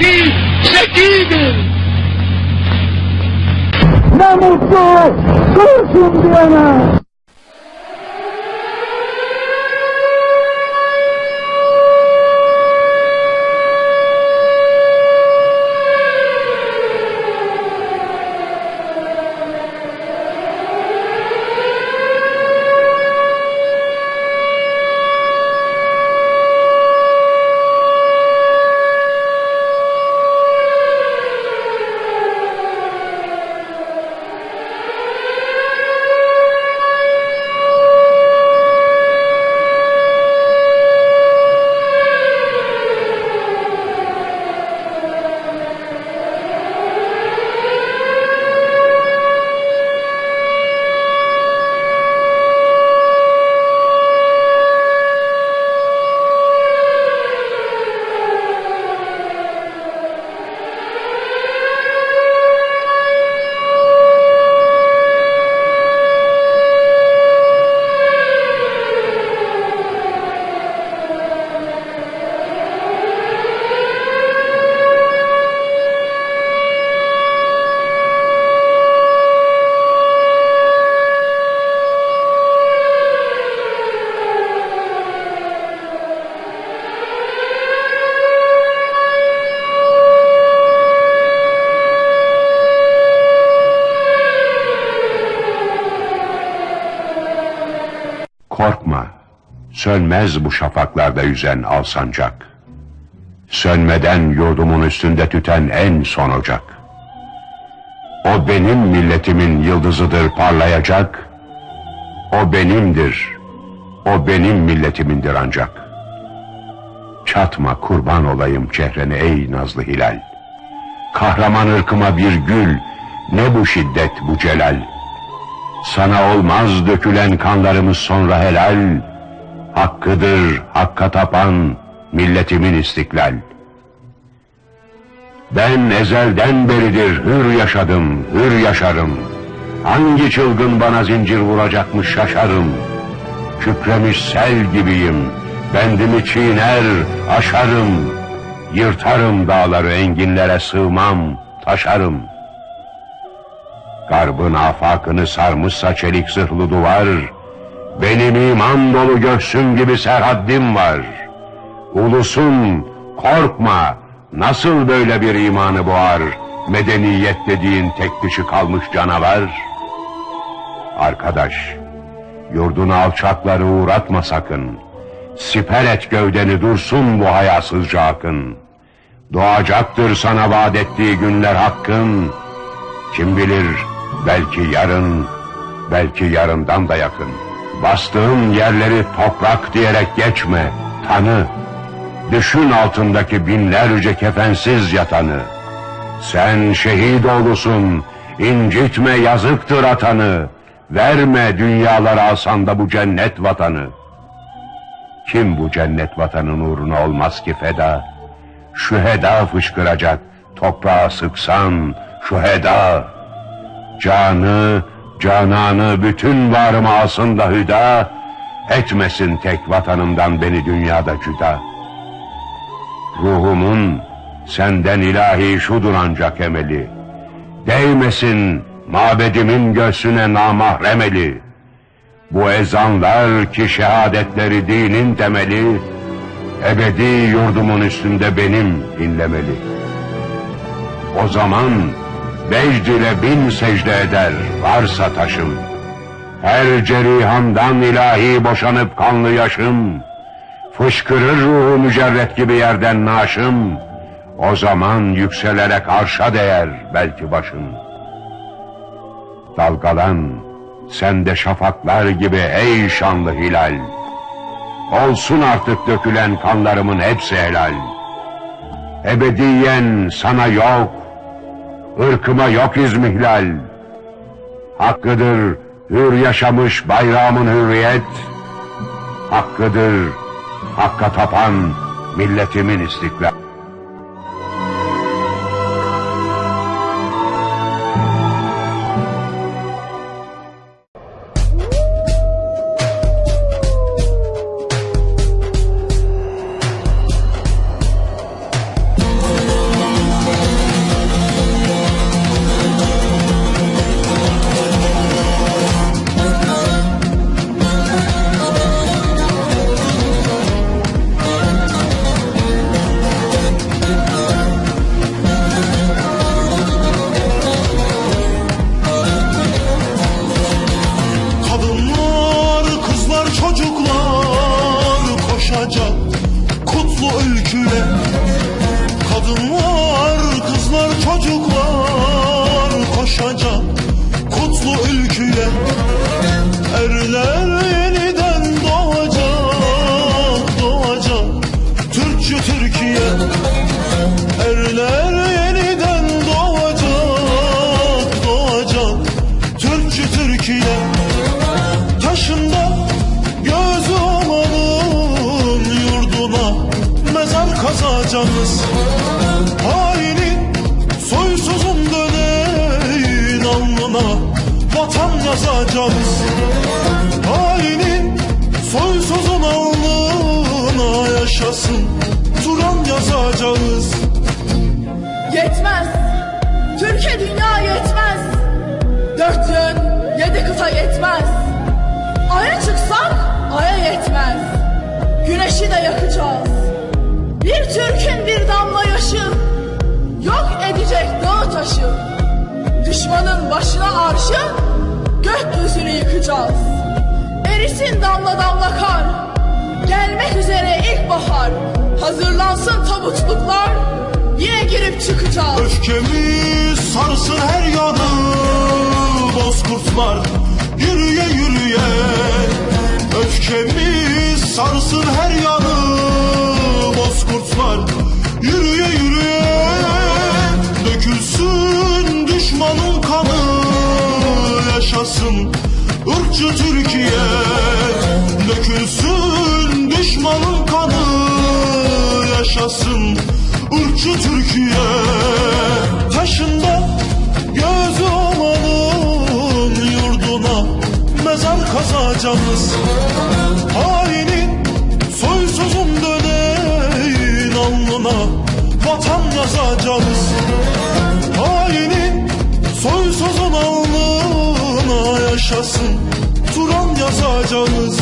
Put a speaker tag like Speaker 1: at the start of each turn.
Speaker 1: aqui
Speaker 2: seguido. Vamos, curso, Indiana!
Speaker 3: Korkma, sönmez bu şafaklarda yüzen al sancak. Sönmeden yurdumun üstünde tüten en son ocak. O benim milletimin yıldızıdır parlayacak. O benimdir, o benim milletimindir ancak. Çatma kurban olayım çehrene ey nazlı hilal. Kahraman ırkıma bir gül, ne bu şiddet bu celal. Sana olmaz dökülen kanlarımız sonra helal. Hakkıdır hakka tapan milletimin istiklal. Ben ezelden beridir hür yaşadım, hür yaşarım. Hangi çılgın bana zincir vuracakmış şaşarım. Kükremiş sel gibiyim, bendimi çiğner, aşarım. Yırtarım dağları enginlere sığmam, taşarım. Garbın afakını sarmışsa çelik zırhlı duvar, benim iman dolu göğsüm gibi serhaddim var. Ulusun, korkma, nasıl böyle bir imanı boğar, medeniyet dediğin tek dişi kalmış canavar? Arkadaş, yurdunu alçakları uğratma sakın. Siper et gövdeni dursun bu hayasızca akın. Doğacaktır sana vaat ettiği günler hakkın. Kim bilir belki yarın, belki yarından da yakın. Bastığın yerleri toprak diyerek geçme, tanı. Düşün altındaki binlerce kefensiz yatanı. Sen şehit oğlusun, incitme yazıktır atanı. Verme dünyalara alsan da bu cennet vatanı. Kim bu cennet vatanın uğruna olmaz ki feda? Şu heda fışkıracak, toprağa sıksan, şu heda. Canı, cananı, bütün varımı alsın da hüda, etmesin tek vatanımdan beni dünyada cüda. Ruhumun senden ilahi şudur ancak emeli. Değmesin mabedimin göğsüne namahremeli. Bu ezanlar ki şehadetleri dinin temeli, ebedi yurdumun üstünde benim inlemeli. O zaman vecd ile bin secde eder varsa taşım. Her cerihandan ilahi boşanıp kanlı yaşım, fışkırır ruhu mücerret gibi yerden naşım, o zaman yükselerek arşa değer belki başım. Dalgalan, sen de şafaklar gibi ey şanlı hilal. Olsun artık dökülen kanlarımın hepsi helal. Ebediyen sana yok, ırkıma yok izmihlal. Hakkıdır hür yaşamış bayrağımın hürriyet. Hakkıdır hakka tapan milletimin istiklal.
Speaker 4: Alnına vatan yazacağız Hainin soysuzun alnına yaşasın Turan yazacağız
Speaker 5: Yetmez. Türkiye dünya yetmez. Dört yön, yedi kıta yetmez. Aya çıksak aya yetmez. Güneşi de yakacağız. Bir Türk'ün bir damla yaşı yok edecek dağı taşı. Düşmanın başına arşı gökyüzünü yıkacağız. Erisin damla damla kar. Gelmek üzere ilkbahar. Hazırlansın tabutluklar. Yine girip çıkacağız.
Speaker 4: Öfkemiz sarsın her yanı Bozkurtlar yürüye yürüye Öfkemiz sarsın her yanı ırkçı Türkiye Dökülsün düşmanın kanı yaşasın ırkçı Türkiye. Taşında gözü olanın yurduna mezar kazacağız. Hainin soysuzun döneyin alnına vatan yazacağız. Hainin soysuzun alnına yaşasın Turan yazacağız